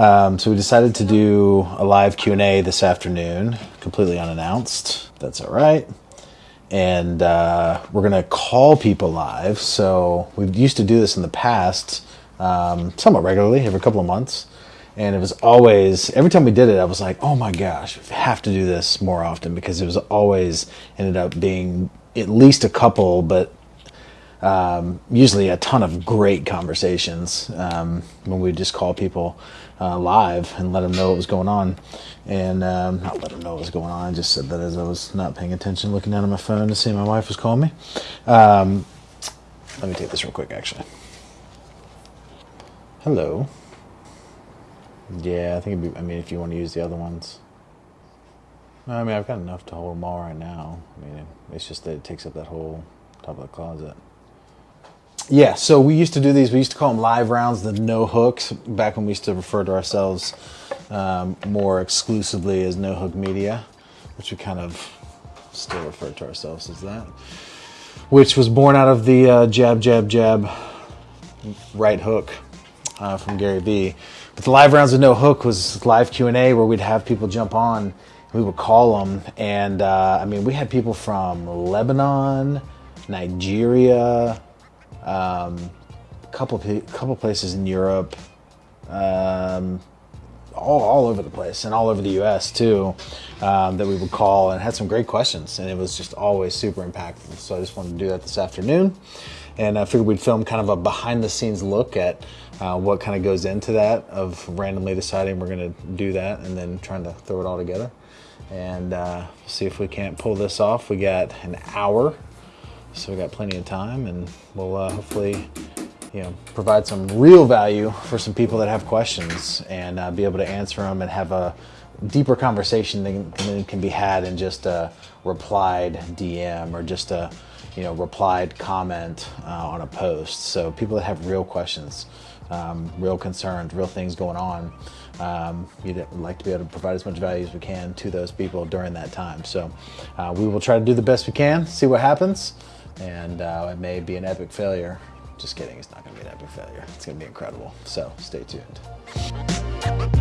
Um, so we decided to do a live Q and A this afternoon, completely unannounced. That's all right. And uh, we're gonna call people live. So we used to do this in the past, um, somewhat regularly, every couple of months. And it was always every time we did it, I was like, "Oh my gosh, we have to do this more often," because it was always ended up being at least a couple, but um, usually a ton of great conversations um, when we just call people uh, live and let them know what was going on. And um, not let them know what was going on, I just said that as I was not paying attention, looking down at my phone to see my wife was calling me. Um, let me take this real quick, actually. Hello. Yeah, I think be, I mean, if you want to use the other ones. I mean, I've got enough to hold them all right now. I mean, it's just that it takes up that whole top of the closet. Yeah, so we used to do these. We used to call them live rounds, the no hooks, back when we used to refer to ourselves um, more exclusively as no hook media, which we kind of still refer to ourselves as that, which was born out of the uh, jab, jab, jab, right hook uh, from Gary Vee. But the live rounds with no hook was live Q and A where we'd have people jump on. We would call them, and uh, I mean, we had people from Lebanon, Nigeria, um, a couple couple places in Europe, um, all, all over the place, and all over the U.S. too, um, that we would call and had some great questions, and it was just always super impactful. So I just wanted to do that this afternoon, and I figured we'd film kind of a behind the scenes look at uh, what kind of goes into that of randomly deciding we're going to do that and then trying to throw it all together and uh, see if we can't pull this off. We got an hour so we got plenty of time, and we'll uh, hopefully, you know, provide some real value for some people that have questions and uh, be able to answer them and have a deeper conversation than, than can be had in just a replied DM or just a, you know, replied comment uh, on a post. So people that have real questions, um, real concerns, real things going on. Um, we'd like to be able to provide as much value as we can to those people during that time. So uh, we will try to do the best we can, see what happens and uh, it may be an epic failure. Just kidding, it's not to be an epic failure. It's going to be incredible. So stay tuned.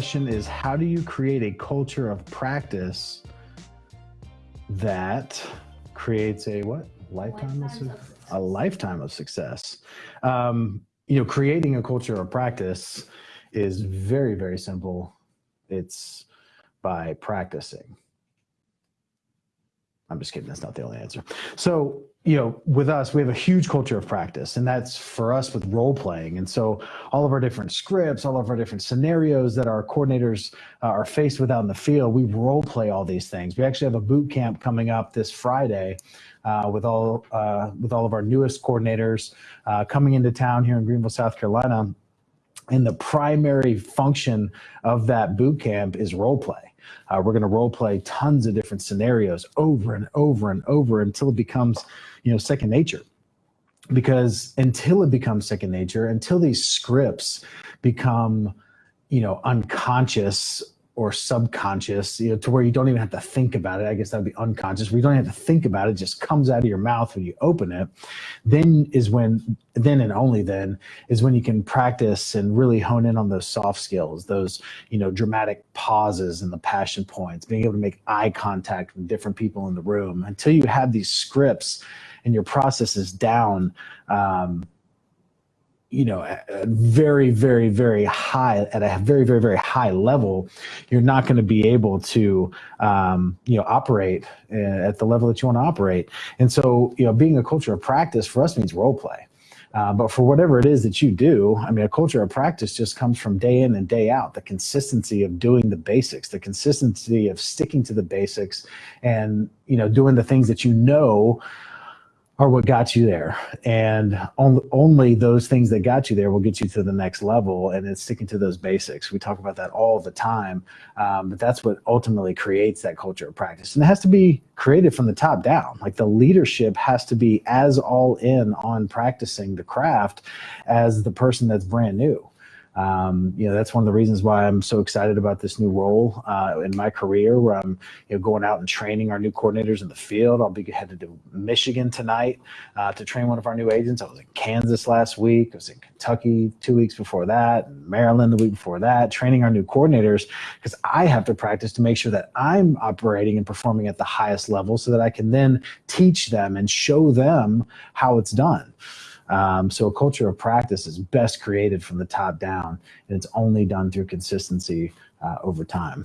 Question is how do you create a culture of practice that creates a what? Lifetime, lifetime of, a lifetime of success. Um, you know creating a culture of practice is very very simple. It's by practicing. I'm just kidding. That's not the only answer. So, you know, with us, we have a huge culture of practice, and that's for us with role playing. And so, all of our different scripts, all of our different scenarios that our coordinators uh, are faced with out in the field, we role play all these things. We actually have a boot camp coming up this Friday. Uh, with all uh, with all of our newest coordinators uh, coming into town here in Greenville, South Carolina, and the primary function of that boot camp is role play. Uh, we're going to role play tons of different scenarios over and over and over until it becomes, you know, second nature. Because until it becomes second nature, until these scripts become, you know, unconscious or subconscious, you know, to where you don't even have to think about it. I guess that'd be unconscious, where you don't have to think about it, it just comes out of your mouth when you open it. Then is when, then and only then is when you can practice and really hone in on those soft skills, those, you know, dramatic pauses and the passion points, being able to make eye contact with different people in the room until you have these scripts and your process is down. Um, you know, very, very, very high, at a very, very, very high level, you're not going to be able to, um, you know, operate uh, at the level that you want to operate. And so, you know, being a culture of practice for us means role play. Uh, but for whatever it is that you do, I mean, a culture of practice just comes from day in and day out. The consistency of doing the basics, the consistency of sticking to the basics, and you know, doing the things that you know are what got you there. And on, only those things that got you there will get you to the next level. And it's sticking to those basics. We talk about that all the time. Um, but that's what ultimately creates that culture of practice. And it has to be created from the top down. Like the leadership has to be as all in on practicing the craft as the person that's brand new um, you know that's one of the reasons why I'm so excited about this new role uh, in my career, where I'm you know going out and training our new coordinators in the field. I'll be headed to Michigan tonight uh, to train one of our new agents. I was in Kansas last week. I was in Kentucky two weeks before that, and Maryland the week before that, training our new coordinators because I have to practice to make sure that I'm operating and performing at the highest level, so that I can then teach them and show them how it's done. Um, so a culture of practice is best created from the top down, and it's only done through consistency uh, over time.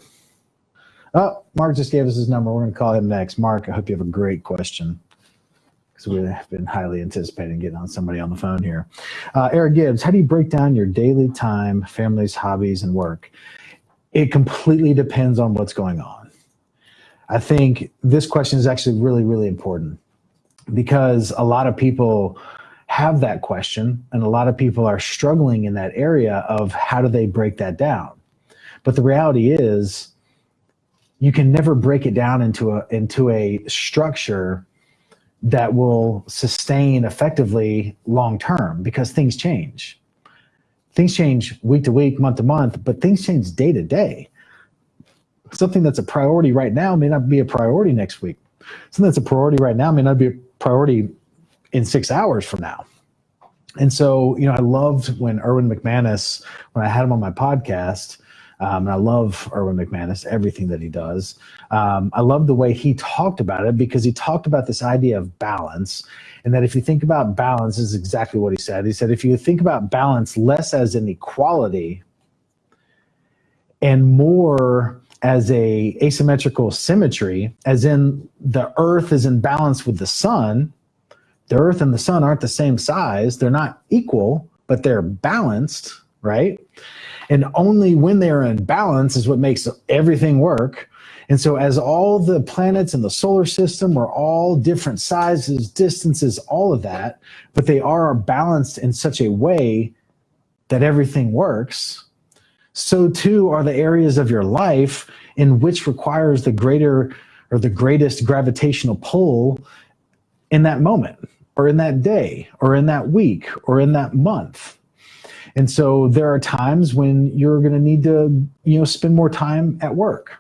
Oh, Mark just gave us his number. We're going to call him next. Mark, I hope you have a great question because we've been highly anticipating getting on somebody on the phone here. Uh, Eric Gibbs, how do you break down your daily time, families, hobbies, and work? It completely depends on what's going on. I think this question is actually really, really important because a lot of people have that question, and a lot of people are struggling in that area of how do they break that down. But the reality is, you can never break it down into a into a structure that will sustain effectively long term because things change. Things change week to week, month to month, but things change day to day. Something that's a priority right now may not be a priority next week. Something that's a priority right now may not be a priority in six hours from now. And so, you know, I loved when Erwin McManus, when I had him on my podcast, um, and I love Erwin McManus, everything that he does. Um, I love the way he talked about it because he talked about this idea of balance. And that if you think about balance, is exactly what he said. He said, if you think about balance less as an equality and more as a asymmetrical symmetry, as in the earth is in balance with the sun, the earth and the sun aren't the same size. They're not equal, but they're balanced, right? And only when they're in balance is what makes everything work. And so, as all the planets in the solar system are all different sizes, distances, all of that, but they are balanced in such a way that everything works, so too are the areas of your life in which requires the greater or the greatest gravitational pull in that moment or in that day or in that week or in that month. And so there are times when you're going to need to, you know, spend more time at work.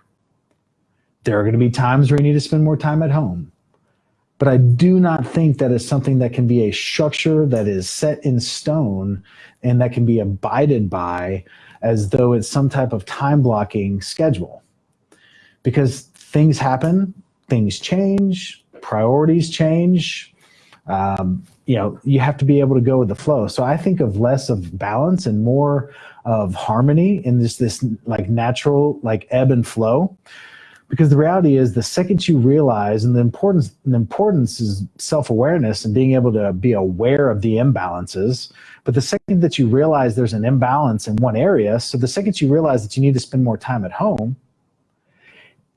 There are going to be times where you need to spend more time at home. But I do not think that is something that can be a structure that is set in stone and that can be abided by as though it's some type of time blocking schedule. Because things happen, things change, priorities change, um, you know, you have to be able to go with the flow. So I think of less of balance and more of harmony in this this like natural like ebb and flow. Because the reality is the second you realize and the importance the importance is self-awareness and being able to be aware of the imbalances. But the second that you realize there's an imbalance in one area, so the second you realize that you need to spend more time at home,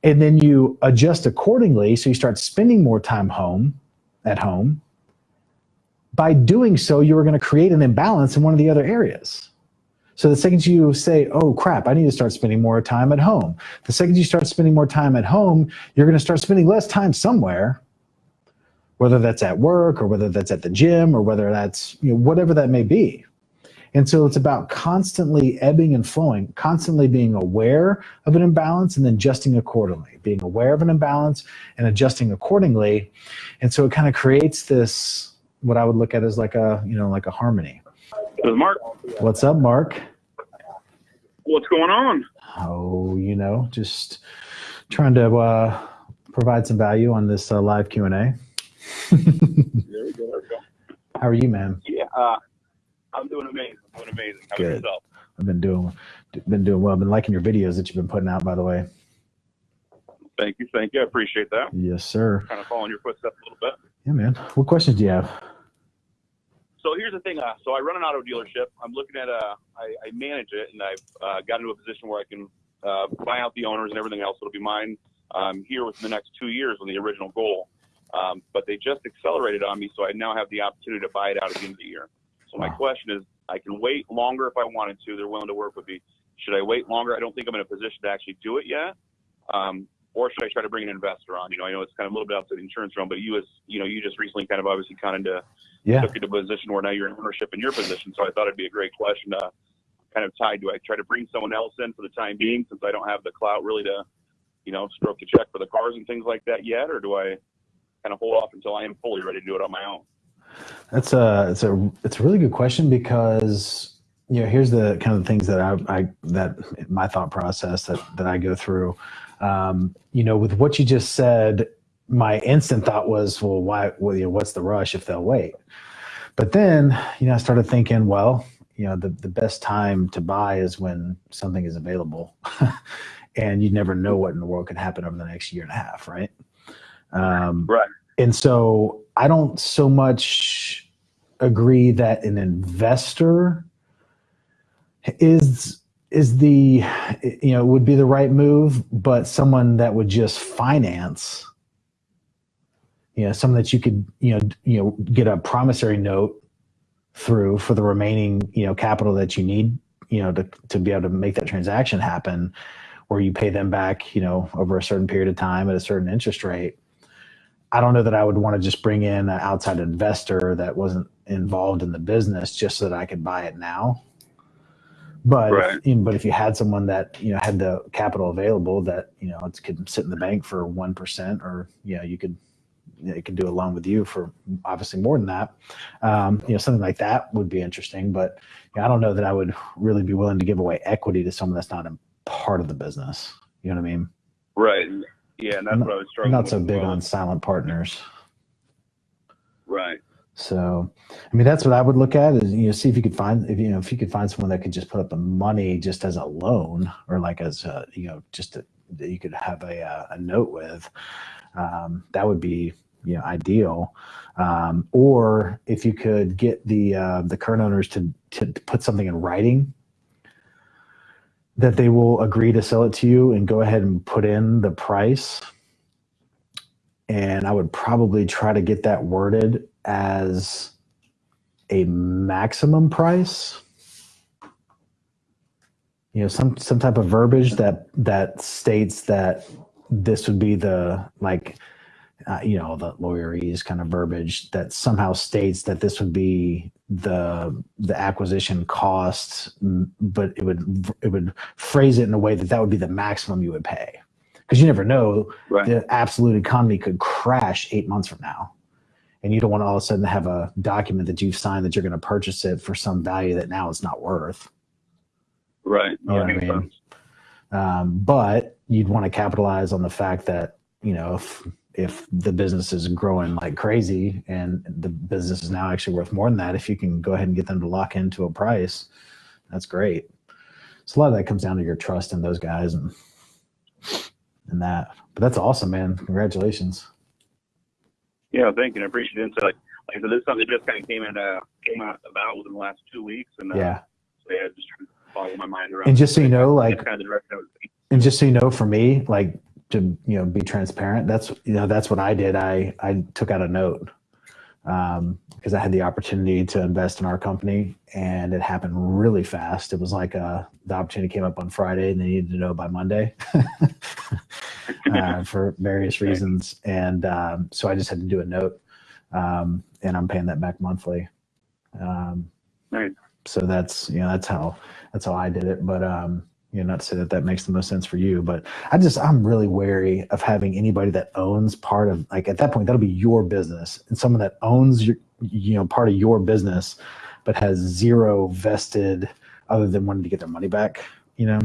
and then you adjust accordingly, so you start spending more time home at home, by doing so, you are going to create an imbalance in one of the other areas. So the second you say, oh crap, I need to start spending more time at home. The second you start spending more time at home, you're going to start spending less time somewhere, whether that's at work or whether that's at the gym or whether that's, you know, whatever that may be. And so it's about constantly ebbing and flowing, constantly being aware of an imbalance and then adjusting accordingly, being aware of an imbalance and adjusting accordingly. And so it kind of creates this what I would look at as like a you know like a harmony. This is Mark. What's up, Mark? What's going on? Oh, you know, just trying to uh, provide some value on this uh, live Q and A. there we go. There we go. How are you, man? Yeah, uh, I'm doing amazing. I'm doing amazing. How Good. Yourself? I've been doing been doing well. I've been liking your videos that you've been putting out, by the way. Thank you, thank you. I appreciate that. Yes, sir. Kind of following your footsteps a little bit. Yeah, man. What questions do you have? So here's the thing. Uh, so I run an auto dealership. I'm looking at a. Uh, I, I manage it, and I've uh, got into a position where I can uh, buy out the owners and everything else. It'll be mine um, here within the next two years on the original goal. Um, but they just accelerated on me, so I now have the opportunity to buy it out at the end of the year. So my Wow. question is, I can wait longer if I wanted to. They're willing to work with me. Should I wait longer? I don't think I'm in a position to actually do it yet. Um, or should I try to bring an investor on? You know, I know it's kind of a little bit outside the insurance realm, but you as you know, you just recently kind of obviously kind of Yeah. took you to a position where now you're in ownership in your position. So I thought it'd be a great question to kind of tie. Do I try to bring someone else in for the time being since I don't have the clout really to, you know, stroke the check for the cars and things like that yet, or do I kind of hold off until I am fully ready to do it on my own? That's a it's a it's a really good question because you know here's the kind of things that I, I that my thought process that that I go through. Um, you know, with what you just said, my instant thought was, well, why? Well, you know, what's the rush if they'll wait? But then, you know, I started thinking, well, you know, the the best time to buy is when something is available, and you never know what in the world could happen over the next year and a half, right? Um, Right. and so I don't so much agree that an investor is is the you know would be the right move, but someone that would just finance, you know, someone that you could you know you know get a promissory note through for the remaining you know capital that you need you know to to be able to make that transaction happen, where you pay them back you know over a certain period of time at a certain interest rate. I don't know that I would want to just bring in an outside investor that wasn't involved in the business just so that I could buy it now. But Right. if, but if you had someone that you know had the capital available that you know it could sit in the bank for one percent, or you know you could you know, it can do a loan with you for obviously more than that. Um, you know something like that would be interesting. But you know, I don't know that I would really be willing to give away equity to someone that's not a part of the business. You know what I mean? Right. Yeah, and that's I'm what I was struggling not so big well. on silent partners. Right. So, I mean, that's what I would look at is you know see if you could find if you know if you could find someone that could just put up the money just as a loan or like as a you know just a, that you could have a uh, a note with. Um, that would be you know ideal. Um, or if you could get the uh, the current owners to to put something in writing that they will agree to sell it to you and go ahead and put in the price and I would probably try to get that worded as a maximum price. You know, some some type of verbiage that that states that this would be the like, uh, you know, the lawyerese kind of verbiage that somehow states that this would be the the acquisition costs, m- but it would it would phrase it in a way that that would be the maximum you would pay, because you never know Right. the absolute economy could crash eight months from now. And you don't want to all of a sudden have a document that you've signed that you're going to purchase it for some value that now it's not worth. Right. know what I mean? Um, but you'd want to capitalize on the fact that, you know, if, if the business is growing like crazy and the business is now actually worth more than that, if you can go ahead and get them to lock into a price, that's great. So a lot of that comes down to your trust in those guys and, and that. But that's awesome, man. Congratulations. Yeah, thank you. I appreciate the insight. Like, like I said, this is something that just kind of came in, uh, came out about within the last two weeks, and uh, Yeah. so yeah, just trying to follow my mind around. And just so you know, like kind of the direction I was and just so you know for me like to you know be transparent. That's you know that's what i did. I i took out a note um because i had the opportunity to invest in our company and it happened really fast. It was like uh the opportunity came up on friday and they needed to know by monday uh, for various reasons. And um, so i just had to do a note um, and i'm paying that back monthly. Um, Nice. so that's you know that's how that's how i did it. But um you know not to say that that makes the most sense for you but i just i'm really wary of having anybody that owns part of like at that point that'll be your business and someone that owns your you know part of your business but has zero vested other than wanting to get their money back you know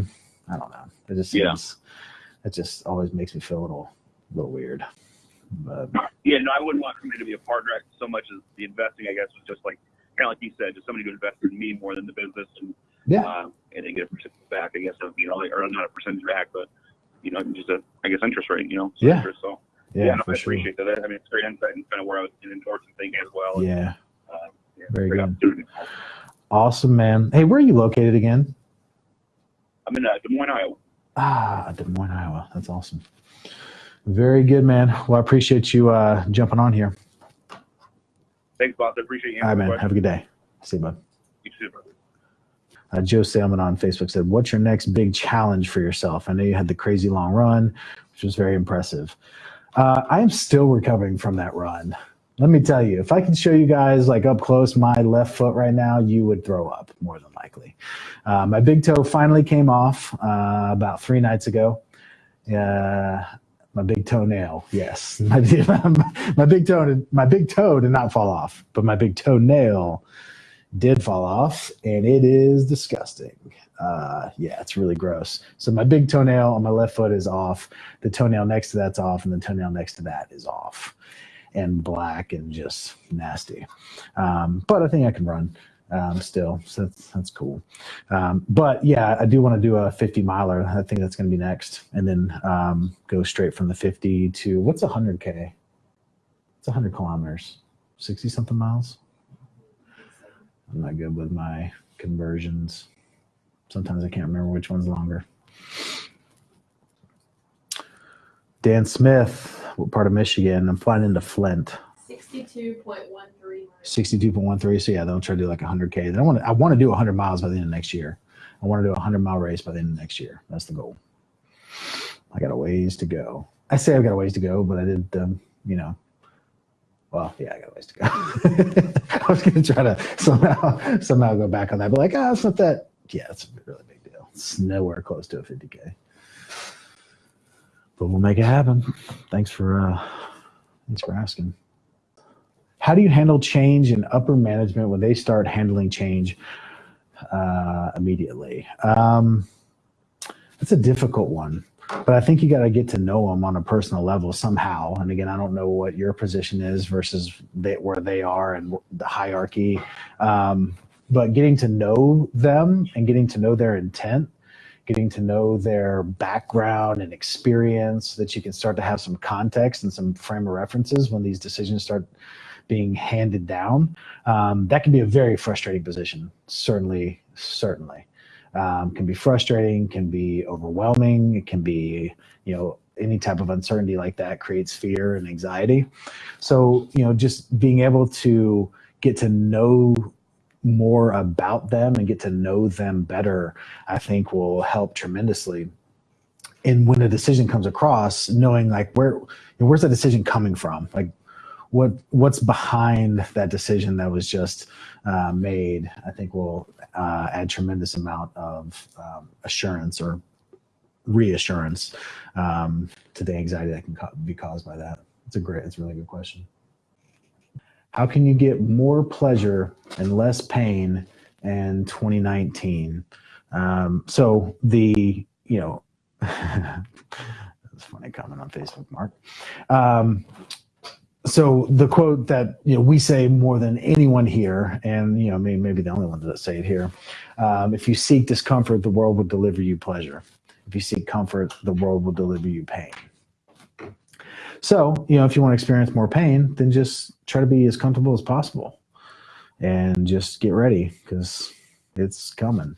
i don't know it just Yeah. seems it just always makes me feel a little little weird but Yeah, no, I wouldn't want somebody to be a partner so much as the investing. I guess was just like kind of like you said, just somebody to invest in me more than the business, and yeah uh, and then get a percentage back. I guess of, you know, or not a percentage back, but you know, just a I guess interest rate. You know, some Yeah. Interest, so yeah, yeah, no, I sure appreciate that. I mean, it's great insight and kind of where I was getting towards and thinking as well. and, yeah uh, yeah, Very good. awesome man hey where are you located again I'm in uh, Des Moines, Iowa. Ah, Des Moines, Iowa. That's awesome. Very good, man. Well, I appreciate you uh, jumping on here. Thanks, boss. I appreciate you. All right, man. Have a good day. See you, bud. You too, brother. Uh, Joe Salmon on Facebook said, What's your next big challenge for yourself? I know you had the crazy long run, which was very impressive. Uh, I am still recovering from that run. Let me tell you, if I could show you guys like up close my left foot right now, you would throw up more than likely. Uh, my big toe finally came off uh, about three nights ago. Uh, my big toenail, yes, my, my big toe, my big toe did not fall off, but my big toenail did fall off, and it is disgusting. Uh, yeah, it's really gross. So my big toenail on my left foot is off. The toenail next to that's off, and the toenail next to that is off, and black and just nasty. Um, but I think I can run um, still, so that's, that's cool. Um, but yeah, I do want to do a 50 miler. I think that's going to be next, and then um, go straight from the 50 to what's 100k? It's 100 kilometers, 60 something miles. I'm not good with my conversions. Sometimes I can't remember which one's longer. Dan Smith, what part of Michigan? I'm flying into Flint. Sixty-two point one three. 62.13. So yeah, they'll try to do like 100k. Then I want to I want to do 100 miles by the end of next year. I want to do a 100 mile race by the end of next year. That's the goal. I got a ways to go. I say I've got a ways to go, but I did um, you know. Well, yeah, I got a ways to go. I was gonna try to somehow somehow go back on that, but like, ah, it's not that. Yeah, it's a really big deal. It's nowhere close to a 50k. But we'll make it happen. Thanks for uh, thanks for asking. How do you handle change in upper management when they start handling change uh, immediately? Um, that's a difficult one, but I think you got to get to know them on a personal level somehow. And again, I don't know what your position is versus they, where they are and the hierarchy. Um, but getting to know them and getting to know their intent, getting to know their background and experience, so that you can start to have some context and some frame of references when these decisions start being handed down. Um, that can be a very frustrating position. Certainly, certainly. Um, can be frustrating, can be overwhelming, it can be, you know, any type of uncertainty like that creates fear and anxiety. So, you know, just being able to get to know more about them and get to know them better, I think will help tremendously. And when a decision comes across, knowing like where, where's that decision coming from? Like, what what's behind that decision that was just uh, made, I think will uh, add tremendous amount of um, assurance or reassurance um, to the anxiety that can be caused by that. It's a great, it's a really good question. How can you get more pleasure and less pain in 2019? Um, so the, you know, that's funny comment on Facebook, Mark. Um, so the quote that you know we say more than anyone here, and you know maybe, maybe the only ones that say it here: um, if you seek discomfort, the world will deliver you pleasure. If you seek comfort, the world will deliver you pain. So you know if you want to experience more pain, then just try to be as comfortable as possible, and just get ready because it's coming.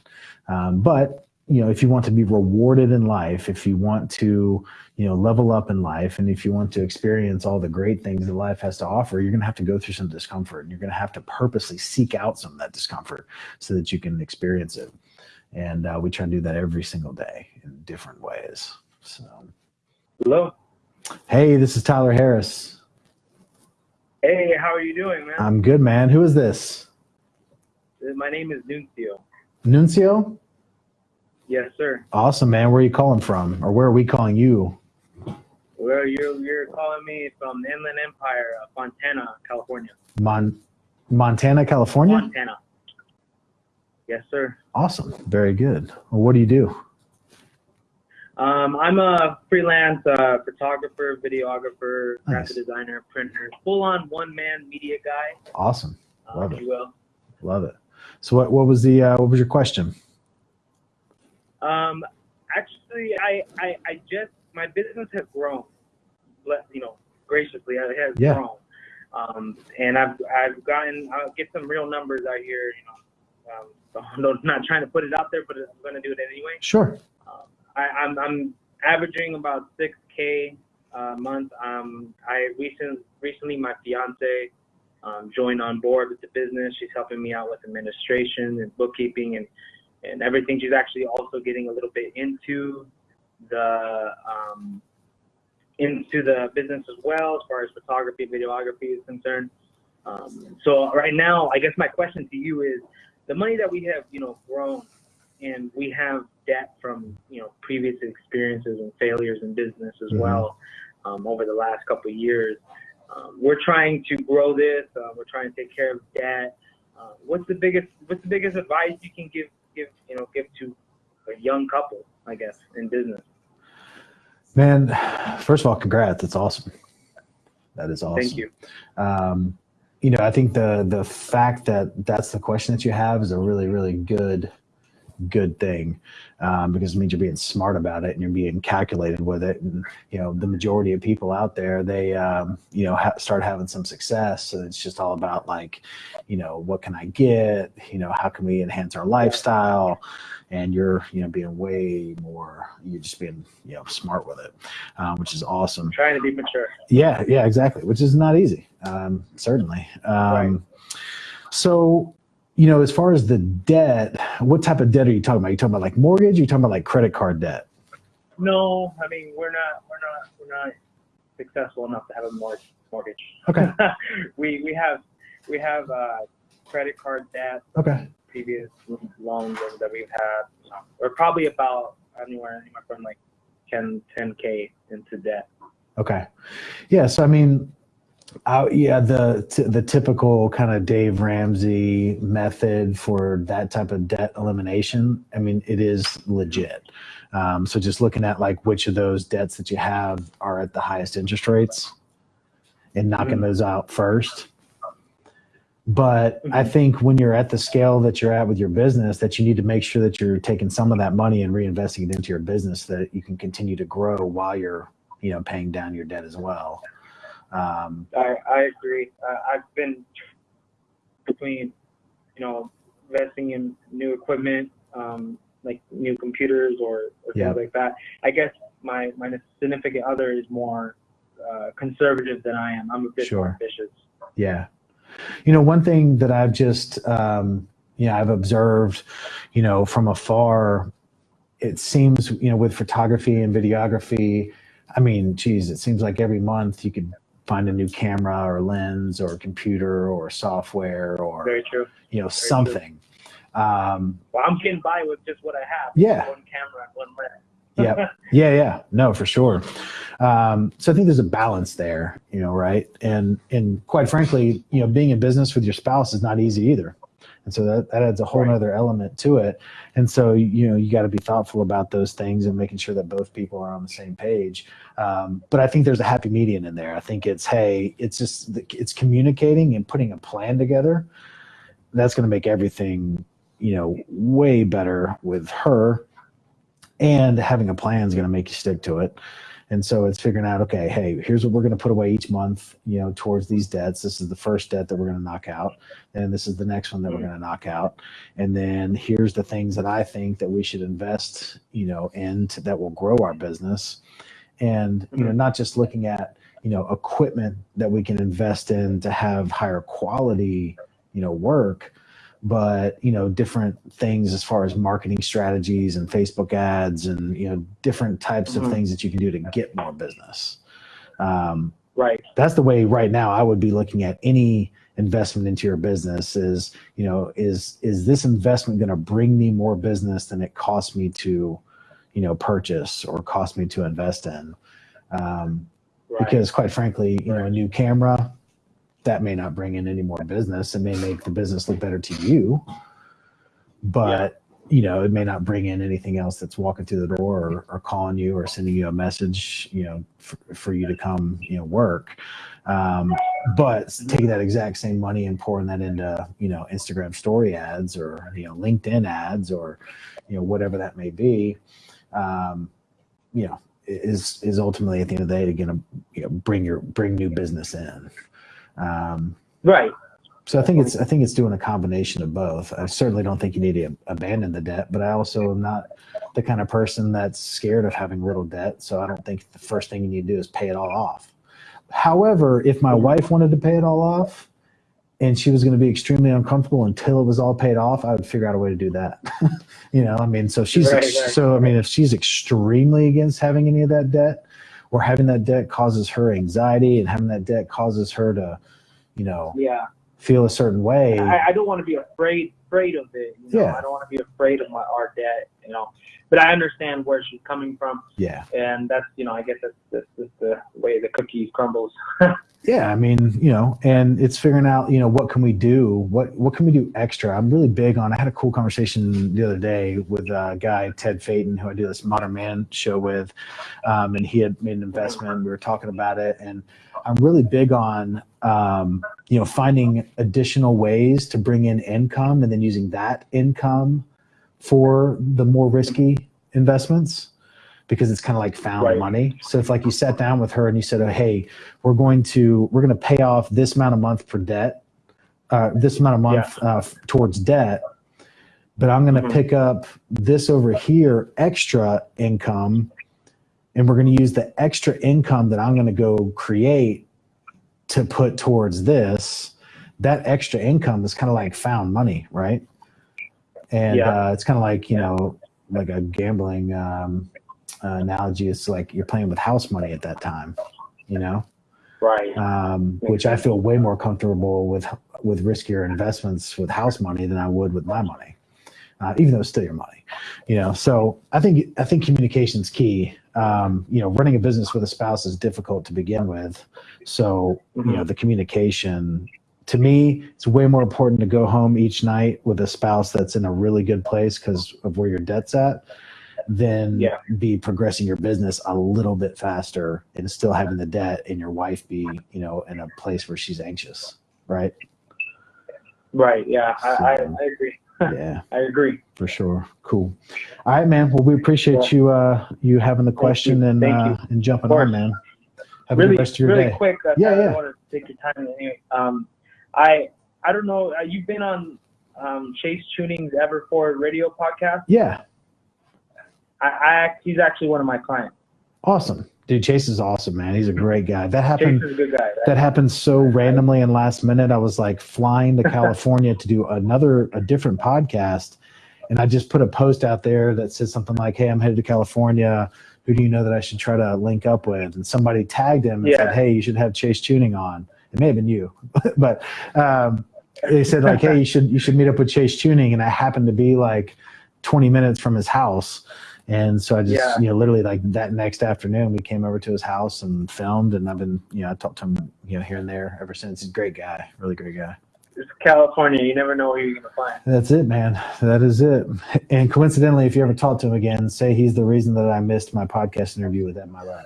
Um, but you know if you want to be rewarded in life, if you want to you know level up in life and if you want to experience all the great things that life has to offer you're going to have to go through some discomfort and you're going to have to purposely seek out some of that discomfort so that you can experience it and uh, we try to do that every single day in different ways so Hello. hey this is tyler harris Hey, how are you doing, man? i'm good man who is this My name is Nuncio. nuncio Yes, sir. awesome man where are you calling from or where are we calling you Well, you're you're calling me from the Inland Empire, uh, Fontana, California. Mon- montana california Montana. Yes, sir. awesome very good well, what do you do Um, I'm a freelance uh, photographer, videographer, Nice. graphic designer, printer, full-on one-man media guy. awesome Uh, Love it. Love it. So what what was the uh, what was your question? Um, actually, I, I, I just my business has grown, you know, graciously it has Yeah. grown, um, and I've I've gotten I'll get some real numbers out here, you know. Um, so I'm not trying to put it out there, but I'm going to do it anyway. Sure. Um, I, I'm I'm averaging about six k uh, month, um, I recent, recently my fiance um, joined on board with the business. She's helping me out with administration and bookkeeping and, and everything. She's actually also getting a little bit into the um, into the business as well as far as photography, videography is concerned. Um, so right now, I guess my question to you is the money that we have, you know, grown and we have debt from, you know, previous experiences and failures in business as Mhm. well um, over the last couple of years. Um, we're trying to grow this. Uh, we're trying to take care of debt. Uh, what's the biggest What's the biggest advice you can give give you know give to a young couple, I guess, in business? Man, first of all, congrats. That's awesome. That is awesome. Thank you. Um, you know, I think the the fact that that's the question that you have is a really, really good, good thing um, because it means you're being smart about it and you're being calculated with it. And you know, the majority of people out there, they um, you know ha- start having some success. So it's just all about like, you know, what can I get? You know, how can we enhance our lifestyle? And you're you know being way more. You're just being you know smart with it, um, which is awesome. Trying to be mature. Yeah, yeah, exactly. Which is not easy, um, certainly. Um, Right. So, you know, as far as the debt, what type of debt are you talking about? you talking about like mortgage? Or you talking about like credit card debt? No, I mean we're not we're not we're not successful enough to have a mortgage. mortgage. Okay. we we have we have uh, credit card debt, Okay. previous loans that we've had. We're probably about anywhere anywhere from like 10 10k into debt. Okay. Yeah. So I mean, uh, yeah, the t- the typical kind of Dave Ramsey method for that type of debt elimination. I mean, it is legit. Um, so just looking at like which of those debts that you have are at the highest interest rates, and knocking Mhm. those out first. But I Mhm. think when you're at the scale that you're at with your business, that you need to make sure that you're taking some of that money and reinvesting it into your business so that you can continue to grow while you're you know paying down your debt as well um, I I agree. Uh, I've been between you know investing in new equipment, um, like new computers or, or Yeah. things like that. I guess my my significant other is more uh, conservative than I am. I'm a bit Sure. more ambitious. yeah you know one thing that i've just um, you know i've observed you know from afar it seems you know with photography and videography i mean geez it seems like every month you could find a new camera or lens or computer or software or Very true. you know true. something um, Well, I'm getting by with just what I have. Yeah. One camera one lens. yeah yeah yeah no for sure um, so i think there's a balance there you know right and and quite frankly you know being in business with your spouse is not easy either and so that, that adds a whole Right. other element to it. And so you know you got to be thoughtful about those things and making sure that both people are on the same page. Um, but i think there's a happy median in there. I think it's hey it's just it's communicating and putting a plan together. That's going to make everything you know way better with her. And having a plan is going to make you stick to it and so it's figuring out okay hey here's what we're going to put away each month you know towards these debts. This is the first debt that we're going to knock out. And this is the next one that we're mm-hmm. going to knock out. And then here's the things that i think that we should invest you know in to, that will grow our business. And you know mm-hmm. not just looking at you know equipment that we can invest in to have higher quality you know work but you know different things as far as marketing strategies and facebook ads and you know different types of Mhm. things that you can do to get more business um, Right. that's the way right now i would be looking at any investment into your business is you know is is this investment going to bring me more business than it cost me to you know purchase or cost me to invest in um, Right. because quite frankly you know a new camera that may not bring in any more business. It may make the business look better to you but you know it may not bring in anything else that's walking through the door or, or calling you or sending you a message you know for, for you to come you know work. Um, but taking that exact same money and pouring that into you know instagram story ads or you know linkedin ads or you know whatever that may be um, you know is is ultimately at the end of the day going to you know bring your bring new business in um, Right. So I think it's I think it's doing a combination of both. I certainly don't think you need to abandon the debt, but I also am not the kind of person that's scared of having little debt. So I don't think the first thing you need to do is pay it all off. However, if my wife wanted to pay it all off and she was going to be extremely uncomfortable until it was all paid off, I would figure out a way to do that. you know, I mean, so she's Right, right. so I mean, if she's extremely against having any of that debt, or having that debt causes her anxiety, and having that debt causes her to, you know, Yeah. feel a certain way. I, I don't want to be afraid afraid of it. You know? Yeah. I don't want to be afraid of my our debt. You know, but I understand where she's coming from, yeah, and that's you know I guess that's that's just the way the cookie crumbles. yeah. I mean, you know, and it's figuring out, you know, what can we do? What what can we do extra? I'm really big on. I had a cool conversation the other day with a guy Ted Faton, who I do this Modern Man show with, um, and he had made an investment. We were talking about it, and I'm really big on, um, you know, finding additional ways to bring in income, and then using that income for the more risky investments because it's kind of like found Right. money. So if like you sat down with her and you said, oh, "Hey, we're going to we're going to pay off this amount a month for debt, uh, this amount a month uh, towards debt, but I'm going to Mhm. pick up this over here extra income, and we're going to use the extra income that I'm going to go create to put towards this." That extra income is kind of like found money, right? And Yeah. uh, it's kind of like you know, like a gambling um, uh, analogy. It's like you're playing with house money at that time, you know Right. um, which I feel way more comfortable with with riskier investments with house money than I would with my money, uh, even though it's still your money, you know. So I think I think communication's key. Um, you know, running a business with a spouse is difficult to begin with, so you know the communication. To me, it's way more important to go home each night with a spouse that's in a really good place because of where your debt's at, than Yeah. be progressing your business a little bit faster and still having the debt and your wife be, you know, in a place where she's anxious. Right. Right. Yeah. I, I, I agree. Yeah, I agree. for sure. Cool. All right, man. Well, we appreciate you, uh, you having the question and, uh, and jumping on, man. Have a really, good rest of your really day. quick. Uh, Yeah, I yeah. want to take your time anyway. Um, I I don't know. Uh, you've been on um, Chase Chewning's Everforward Radio podcast. Yeah. I, I he's actually one of my clients. Awesome. Dude, Chase is awesome, man. He's a great guy. That happened. Chase is a good guy. Right? that happened so randomly and last minute. I was like flying to California to do another, a different podcast. And I just put a post out there that said something like, Hey, I'm headed to California. Who do you know that I should try to link up with? And somebody tagged him and Yeah. said, Hey, you should have Chase Chewning on. It may have been you, but um, they said like, Hey, you should, you should meet up with Chase Chewning. And I happened to be like 20 minutes from his house. And so I just, Yeah. you know, literally like that next afternoon, we came over to his house and filmed. And I've been, you know, I talked to him, you know, here and there ever since. He's a great guy, really great guy. It's California. You never know where you're gonna find. That's it, man. That is it. And coincidentally, if you ever talk to him again, say he's the reason that I missed my podcast interview with Ed Mylett.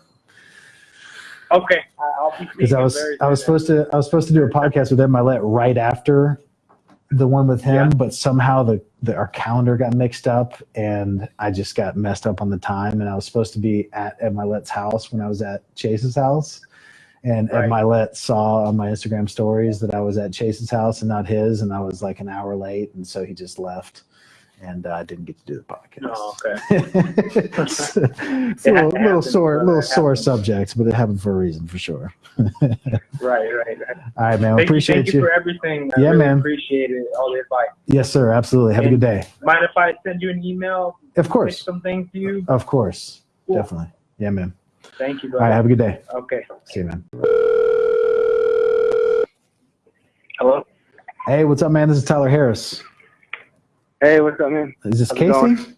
Okay. I- I'll be Because I was very I was supposed to I was supposed to do a podcast with Ed Mylett right after the one with him, Yeah. but somehow the, the our calendar got mixed up and I just got messed up on the time. And I was supposed to be at Ed Mylett's house when I was at Chase's house. And Ed Right. Mylett saw on my Instagram stories that I was at Chase's house and not his, and I was like an hour late, and so he just left, and I uh, didn't get to do the podcast. Oh, okay. it's a little, ha- little sore, little sore happens. subject, but it happened for a reason, for sure. Right. Right. right. All right, man. Thank, appreciate you, thank you. for everything. I Yeah, really man. Appreciate it. All the advice. Yes, sir. Absolutely. Have a good day. Mind if I send you an email? Of course. some things to you. Of course. Cool. Definitely. Yeah, man. Thank you, Brother. All right. Have a good day. okay. See you, man. Hello. Hey, what's up, man? This is Tyler Harris. Hey, what's up, man? Is this How's Casey?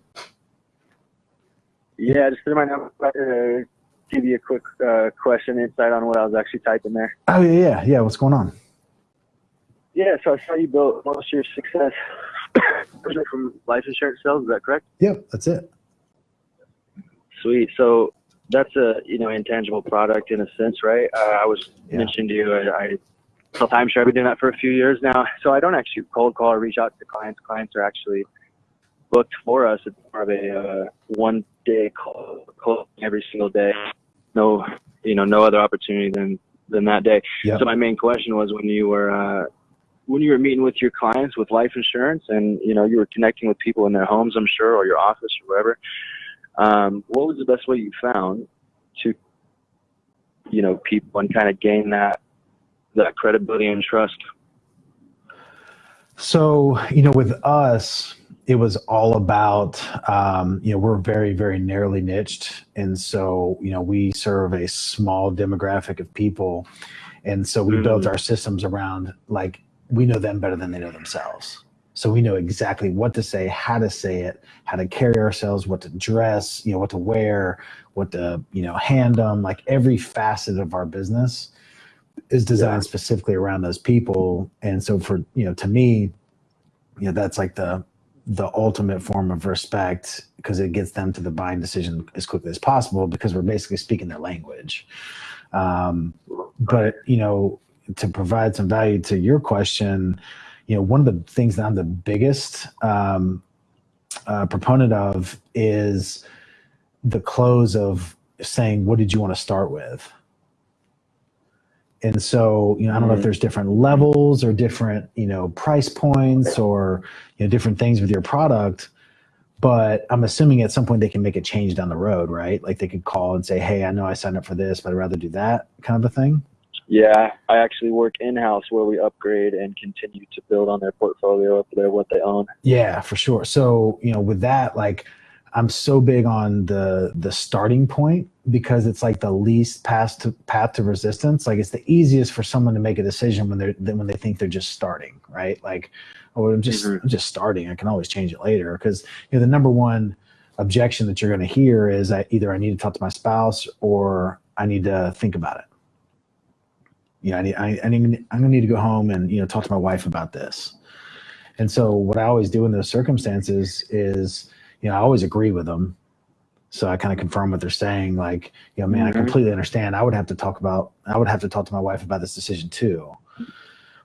Yeah, just threw my number to give you a quick uh, question, insight on what I was actually typing there. Oh, yeah, yeah. Yeah. What's going on? Yeah, so I saw you built most of your success from life insurance sales. Is that correct? Yep. That's it. Sweet. So that's a you know intangible product in a sense, right? Uh, I was Yeah. mentioning to you, I, I sell sure. I've been doing that for a few years now. So I don't actually cold call or reach out to clients. Clients are actually booked for us. It's more of a uh, one day call, call every single day. No, you know, no other opportunity than than that day. Yep. So my main question was when you were uh, when you were meeting with your clients with life insurance, and you know you were connecting with people in their homes, I'm sure, or your office or wherever. Um, what was the best way you found to, you know, people and kind of gain that that credibility and trust? So, you know, with us, it was all about, um, you know, we're very, very narrowly niched. And so, you know, we serve a small demographic of people. And so we built our systems around like, we know them better than they know themselves. So we know exactly what to say, how to say it, how to carry ourselves, what to dress, you know, what to wear, what to, you know, hand them, like every facet of our business is designed specifically around those people. And so for, you know, to me, you know, that's like the the ultimate form of respect because it gets them to the buying decision as quickly as possible because we're basically speaking their language. Um, but you know, to provide some value to your question, you know, one of the things that I'm the biggest um, uh, proponent of is the close of saying, "What did you want to start with?" And so, you know, I don't know if mm-hmm. there's different levels or different, you know, price points or, you know, different things with your product, but I'm assuming at some point they can make a change down the road, right? Like they could call and say, "Hey, I know I signed up for this, but I'd rather do that," kind of a thing. Yeah, I actually work in house where we upgrade and continue to build on their portfolio up there what they own. Yeah, for sure. So, you know, with that, like I'm so big on the the starting point because it's like the least path to path to resistance. Like it's the easiest for someone to make a decision when they're when they think they're just starting, right? Like, oh, I'm just Mhm. I'm just starting. I can always change it later because you know the number one objection that you're going to hear is that either I need to talk to my spouse or I need to think about it. You know, I need I, I need I'm going to need to go home and you know talk to my wife about this. And so what I always do in those circumstances is, you know, I always agree with them. So I kind of confirm what they're saying. Like, you know, man, I Mhm. completely understand. I would have to talk about, I would have to talk to my wife about this decision too.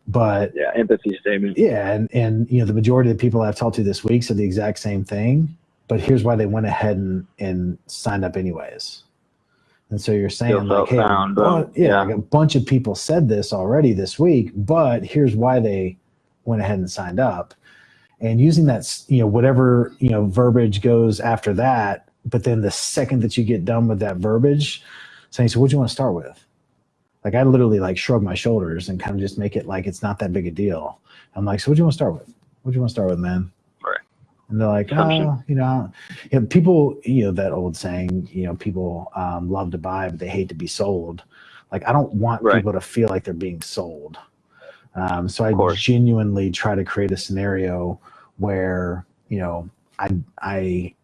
But Yeah, empathy statement. yeah, and and you know, the majority of the people I've talked to this week said the exact same thing. But here's why they went ahead and and signed up anyways. And so you're saying Feel like, hey, found, well, yeah, yeah. like a bunch of people said this already this week, but here's why they went ahead and signed up. And using that, you know, whatever you know verbiage goes after that, but then the second that you get done with that verbiage, saying, "So, what do you want to start with?" Like I literally like shrug my shoulders and kind of just make it like it's not that big a deal. I'm like, "So, what do you want to start with? What do you want to start with, man?" Right. And they're like, oh, you know, you know, people, you know, that old saying, you know, people um, love to buy, but they hate to be sold. Like, I don't want Right. people to feel like they're being sold. Um, so I genuinely try to create a scenario where, you know, I, I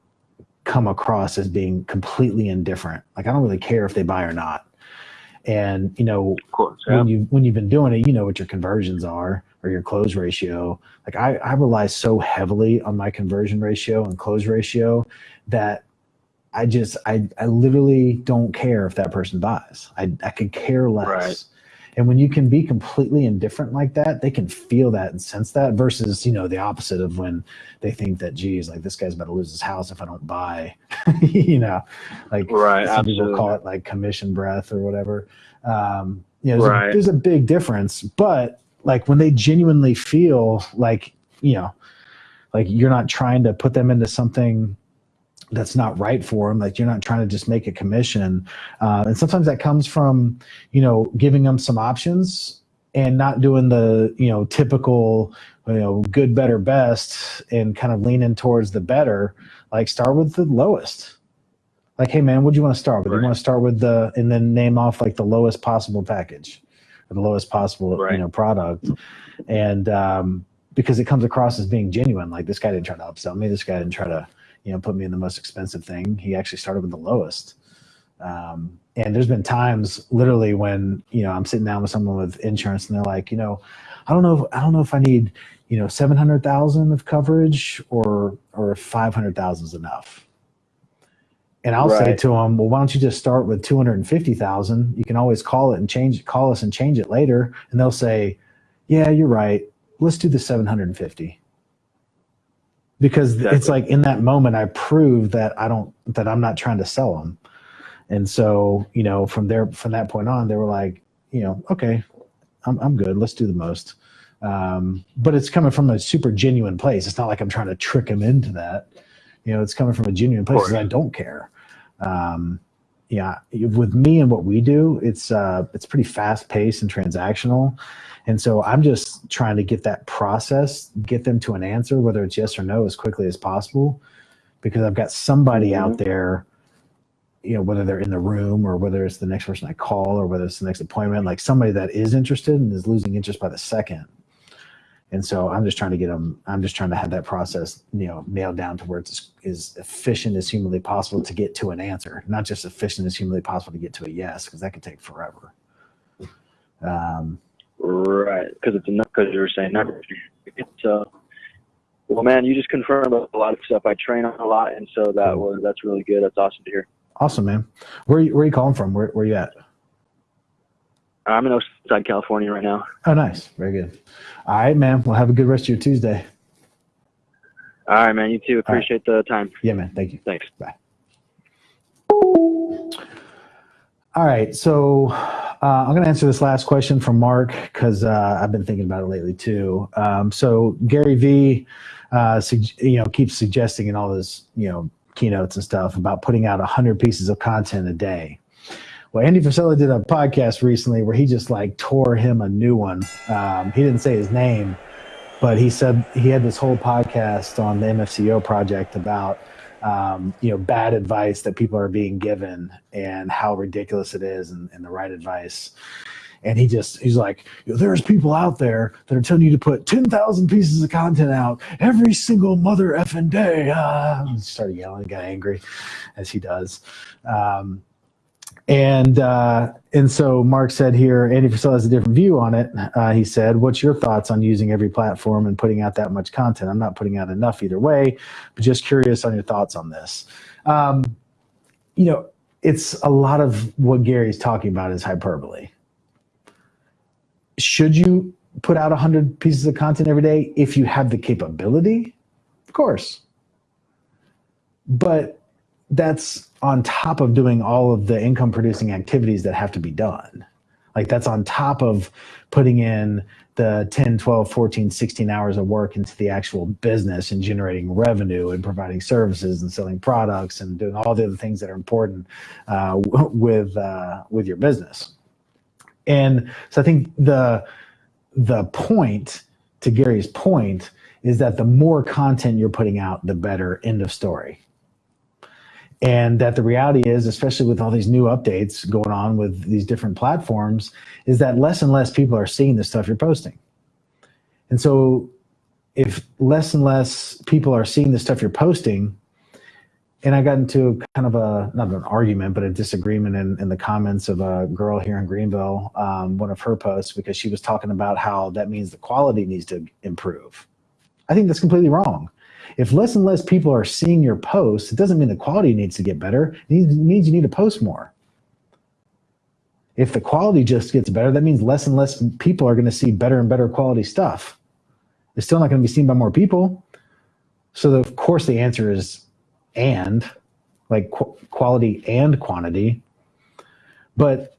come across as being completely indifferent. Like, I don't really care if they buy or not. And, you know, course. Yeah. when you when you've been doing it, you know what your conversions are or your close ratio. Like I, I rely so heavily on my conversion ratio and close ratio that I just I I literally don't care if that person buys. I I could care less. Right. And when you can be completely indifferent like that, they can feel that and sense that versus, you know, the opposite of when they think that, geez, like this guy's about to lose his house if I don't buy, you know, like Right, some people call it like commission breath or whatever. Um, you know, there's, Right. a, there's a big difference, but like when they genuinely feel like, you know, like you're not trying to put them into something that's not right for them, like you're not trying to just make a commission. Uh, and sometimes that comes from, you know, giving them some options and not doing the, you know, typical, you know, good, better, best and kind of leaning towards the better, like start with the lowest like, hey man, what do you want to start with? You want to start with the and then name off like the lowest possible package or the lowest possible Right. you know product. And um because it comes across as being genuine. Like this guy didn't try to upsell me. This guy didn't try to, you know, put me in the most expensive thing. He actually started with the lowest. Um, and there's been times literally when, you know, I'm sitting down with someone with insurance and they're like, you know, I don't know, if, I don't know if I need, you know, 700,000 of coverage or, or if 500,000 is enough. And I'll say to them, well, why don't you just start with 250,000? You can always call it and change, call us and change it later. And they'll say, yeah, you're right. Let's do the 750. Because it's like in that moment, I prove that I don't, that I'm not trying to sell them. And so, you know, from there, from that point on, they were like, you know, okay, I'm, I'm good. Let's do the most. Um, but it's coming from a super genuine place. It's not like I'm trying to trick them into that. You know, it's coming from a genuine place. I don't care. Um, yeah, with me and what we do, it's uh, it's pretty fast paced and transactional, and so I'm just trying to get that process, get them to an answer, whether it's yes or no, as quickly as possible, because I've got somebody out there, you know, whether they're in the room or whether it's the next person I call or whether it's the next appointment, like somebody that is interested and is losing interest by the second. And so I'm just trying to get them. I'm just trying to have that process, you know, nailed down to where it's as efficient as humanly possible to get to an answer, not just efficient as humanly possible to get to a yes, because that could take forever. Um, Right, because it's not because you were saying number. It's uh, well, man, you just confirmed a lot of stuff. I train on a lot, and so that was that's really good. That's awesome to hear. awesome, man. Where you, where you calling from? Where where you at? I'm in Oceanside, California right now. Oh, nice. Very good. All right, man. Well, have a good rest of your Tuesday. All right, man. You too. Appreciate the time. Yeah, man. Thank you. Thanks. Bye. All right. So uh, I'm going to answer this last question from Mark because uh, I've been thinking about it lately too. Um, so Gary V, uh, you know, keeps suggesting in all his, you know, keynotes and stuff about putting out 100 pieces of content a day. Well, Andy Frisella did a podcast recently where he just like tore him a new one. Um, he didn't say his name, but he said he had this whole podcast on the MFCEO project about um, you know bad advice that people are being given and how ridiculous it is and, and the right advice. And he just he's like, there's people out there that are telling you to put ten thousand pieces of content out every single mother effing day. Ah, he started yelling, got angry, as he does. Um, and uh, and so Mark said here, Andy Frisella has a different view on it. Uh, he said, "What's your thoughts on using every platform and putting out that much content? I'm not putting out enough either way, but just curious on your thoughts on this." Um, you know, it's a lot of what Gary's talking about is hyperbole. Should you put out a 100 pieces of content every day if you have the capability? Of course. But that's on top of doing all of the income producing activities that have to be done. Like that's on top of putting in the 10, 12, 14, 16 hours of work into the actual business and generating revenue and providing services and selling products and doing all the other things that are important uh, with uh, with your business. And so I think the the point to Gary's point is that the more content you're putting out, the better. End of story and that the reality is especially with all these new updates going on with these different platforms is that less and less people are seeing the stuff you're posting. And so if less and less people are seeing the stuff you're posting and i got into kind of a not an argument but a disagreement in, in the comments of a girl here in greenville um, one of her posts because she was talking about how that means the quality needs to improve. I think that's completely wrong if less and less people are seeing your posts, it doesn't mean the quality needs to get better. It means you need to post more. If the quality just gets better, that means less and less people are going to see better and better quality stuff. It's still not going to be seen by more people. So, of course, the answer is and, like qu- quality and quantity. But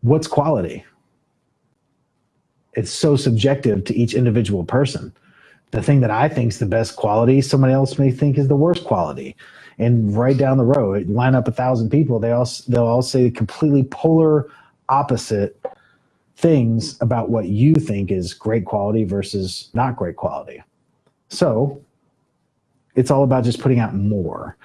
what's quality? It's so subjective to each individual person the thing that I think is the best quality, somebody else may think is the worst quality. And right down the road, line up a thousand people, they all they'll all say completely polar opposite things about what you think is great quality versus not great quality. So it's all about just putting out more.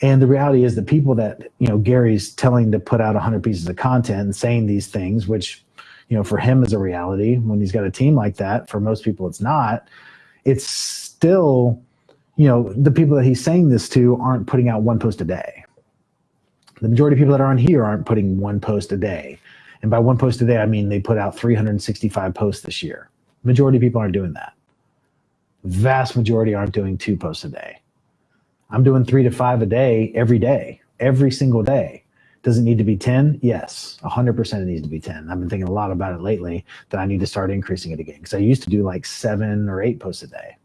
And the reality is the people that, you know, Gary's telling to put out 100 pieces of content and saying these things, which, you know, for him is a reality when he's got a team like that. For most people, it's not it's still, you know, the people that he's saying this to aren't putting out one post a day. The majority of people that are on here aren't putting one post a day. And by one post a day, I mean they put out 365 posts this year. Majority of people aren't doing that. Vast majority aren't doing two posts a day. I'm doing three to five a day every day, every single day. Does it need to be 10? Yes, 100% it needs to be 10. I've been thinking a lot about it lately that I need to start increasing it again because I used to do like seven or eight posts a day.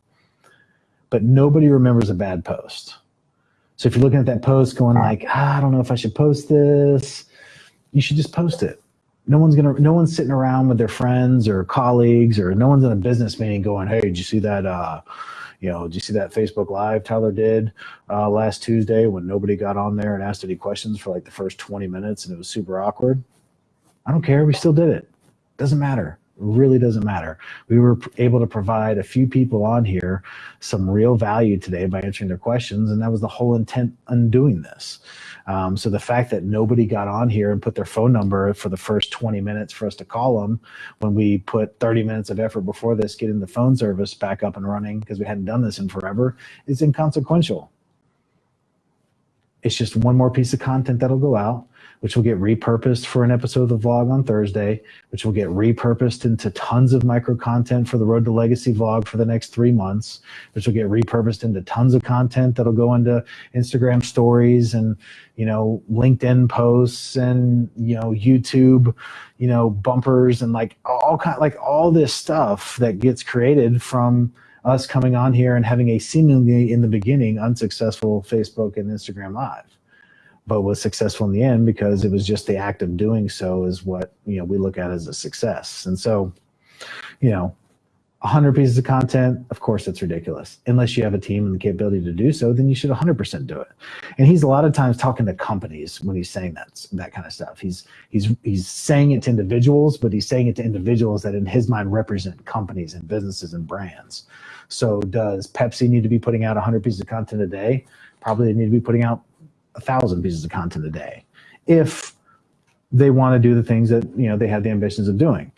But nobody remembers a bad post. So if you're looking at that post going like, ah, I don't know if I should post this, you should just post it. no one's gonna no one's sitting around with their friends or colleagues or no one's in a business meeting going hey did you see that uh you know did you see that facebook live tyler did uh, last tuesday when nobody got on there and asked any questions for like the first 20 minutes and it was super awkward? I don't care. We still did it. Doesn't matter really doesn't matter we were able to provide a few people on here some real value today by answering their questions and that was the whole intent on doing this um, so the fact that nobody got on here and put their phone number for the first 20 minutes for us to call them when we put 30 minutes of effort before this getting the phone service back up and running because we hadn't done this in forever is inconsequential. It's just one more piece of content that'll go out, which will get repurposed for an episode of the vlog on Thursday, which will get repurposed into tons of micro content for the Road to Legacy vlog for the next three months, which will get repurposed into tons of content that'll go into Instagram stories and you know LinkedIn posts and you know YouTube, you know bumpers and like all kind like all this stuff that gets created from us coming on here and having a seemingly in the beginning unsuccessful Facebook and Instagram live but was successful in the end because it was just the act of doing so is what you know we look at as a success. And so you know 100 pieces of content of course it's ridiculous. Unless you have a team and the capability to do so then you should 100% do it. And he's a lot of times talking to companies when he's saying that that kind of stuff. He's he's he's saying it to individuals but he's saying it to individuals that in his mind represent companies and businesses and brands. So does pepsi need to be putting out 100 pieces of content a day? Probably they need to be putting out a thousand pieces of content a day if they want to do the things that you know they have the ambitions of doing.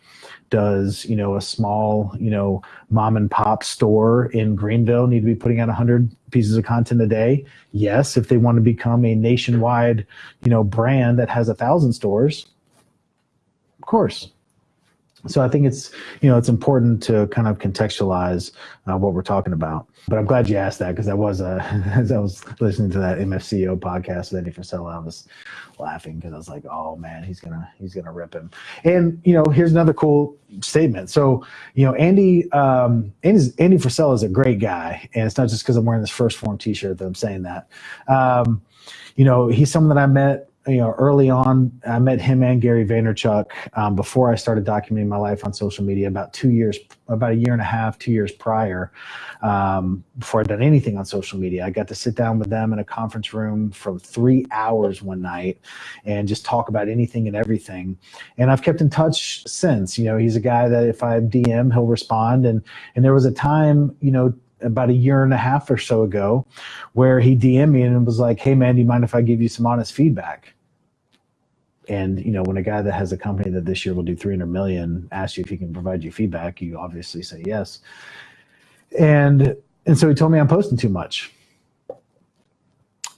Does you know a small you know mom and pop store in greenville need to be putting out 100 pieces of content a day? Yes. If they want to become a nationwide you know brand that has a thousand stores of course so i think it's you know it's important to kind of contextualize uh, what we're talking about. But i'm glad you asked that because i was as i was listening to that mfceo podcast with eddie Frisella, i was laughing because i was like oh man he's gonna he's gonna rip him. And you know here's another cool statement. So you know andy um andy's, andy Frisella is a great guy. And it's not just because i'm wearing this 1st Phorm t-shirt that i'm saying that. Um you know he's someone that i met you know, early on, I met him and Gary Vaynerchuk um, before I started documenting my life on social media. About two years, about a year and a half, two years prior, um, before I'd done anything on social media, I got to sit down with them in a conference room for three hours one night and just talk about anything and everything. And I've kept in touch since. You know, he's a guy that if I DM, he'll respond. And and there was a time, you know, about a year and a half or so ago where he DM'd me and was like, Hey man, do you mind if I give you some honest feedback? And you know, when a guy that has a company that this year will do 300 million asks you if he can provide you feedback, you obviously say yes. And and so he told me I'm posting too much.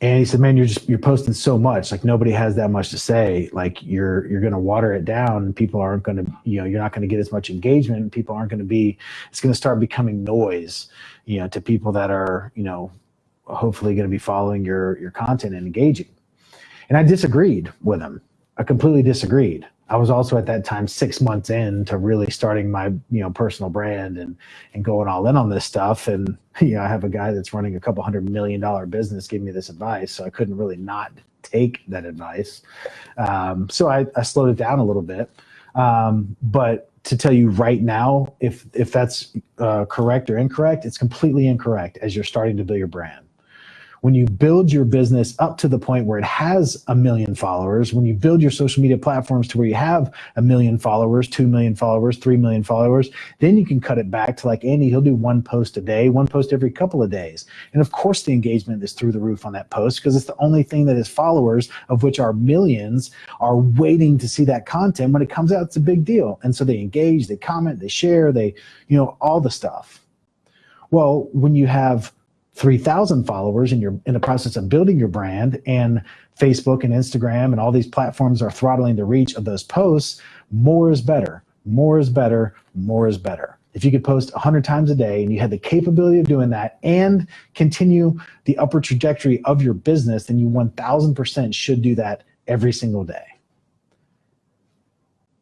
And he said, "Man, you're just you're posting so much. Like nobody has that much to say. Like you're you're going to water it down. People aren't going to, you know, you're not going to get as much engagement. People aren't going to be. It's going to start becoming noise, you know, to people that are, you know, hopefully going to be following your your content and engaging." And I disagreed with him. I completely disagreed. I was also at that time six months in to really starting my you know personal brand and and going all in on this stuff. And you know, I have a guy that's running a couple hundred million dollar business giving me this advice, so I couldn't really not take that advice. Um, so I, I slowed it down a little bit. Um, but to tell you right now, if if that's uh, correct or incorrect, it's completely incorrect as you're starting to build your brand when you build your business up to the point where it has a million followers, when you build your social media platforms to where you have a million followers, two million followers, three million followers, then you can cut it back to like Andy, he'll do one post a day, one post every couple of days. And of course, the engagement is through the roof on that post because it's the only thing that his followers, of which are millions, are waiting to see that content. When it comes out, it's a big deal. And so they engage, they comment, they share, they, you know, all the stuff. Well, when you have 3,000 followers and you're in the process of building your brand and Facebook and Instagram and all these platforms are throttling the reach of those posts, more is better. More is better. More is better. If you could post 100 times a day and you had the capability of doing that and continue the upward trajectory of your business, then you 1000% should do that every single day.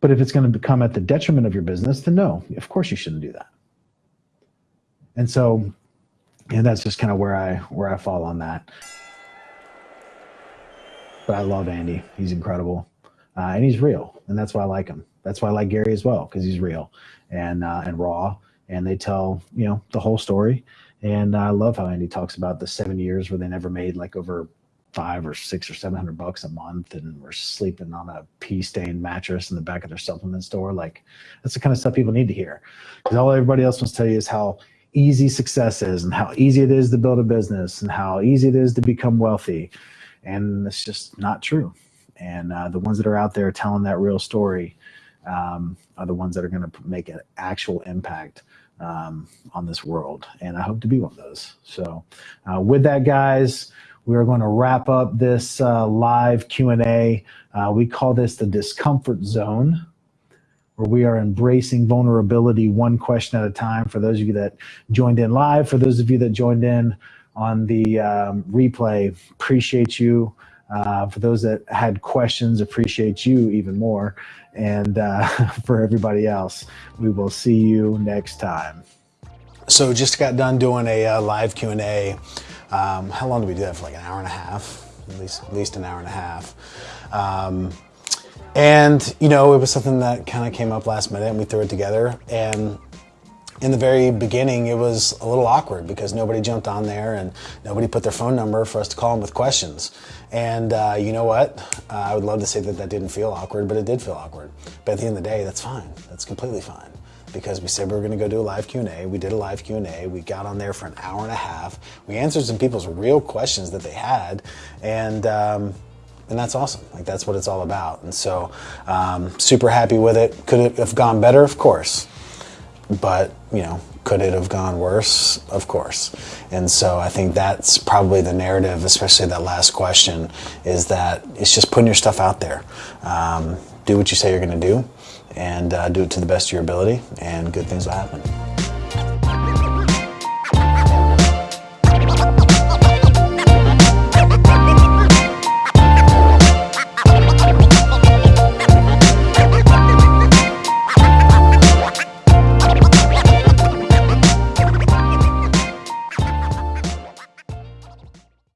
But if it's going to become at the detriment of your business, then no, of course you shouldn't do that. And so and that's just kind of where I where I fall on that. But I love Andy. He's incredible. uh, and he's real, and that's why I like him. That's why I like Gary as well because he's real and uh, and raw, and they tell you know the whole story. And I love how Andy talks about the seven years where they never made like over five or six or seven hundred bucks a month and were sleeping on a pea stained mattress in the back of their supplement store. Like that's the kind of stuff people need to hear. Because all everybody else wants to tell you is how easy success is and how easy it is to build a business and how easy it is to become wealthy. And it's just not true. And uh, the ones that are out there telling that real story um, are the ones that are going to make an actual impact um, on this world. And I hope to be one of those. So, uh, with that, guys, we are going to wrap up this uh, live Q&A. Uh, we call this the discomfort zone where we are embracing vulnerability one question at a time. For those of you that joined in live, for those of you that joined in on the um, replay, appreciate you. Uh, for those that had questions, appreciate you even more. And uh, for everybody else, we will see you next time. So just got done doing a uh, live Q&A. Um, how long did we do that for? Like an hour and a half, at least at least an hour and a half. Um, and you know, it was something that kind of came up last minute, and we threw it together. And in the very beginning, it was a little awkward because nobody jumped on there and nobody put their phone number for us to call them with questions. And uh, you know what? Uh, I would love to say that that didn't feel awkward, but it did feel awkward. But at the end of the day, that's fine. That's completely fine because we said we were going to go do a live Q&A. We did a live Q&A. We got on there for an hour and a half. We answered some people's real questions that they had, and um, and that's awesome. Like that's what it's all about. And so, um, super happy with it. Could it have gone better? Of course, but you know, could it have gone worse? Of course. And so I think that's probably the narrative, especially that last question, is that it's just putting your stuff out there. Um, do what you say you're going to do and uh, do it to the best of your ability, and good things will happen.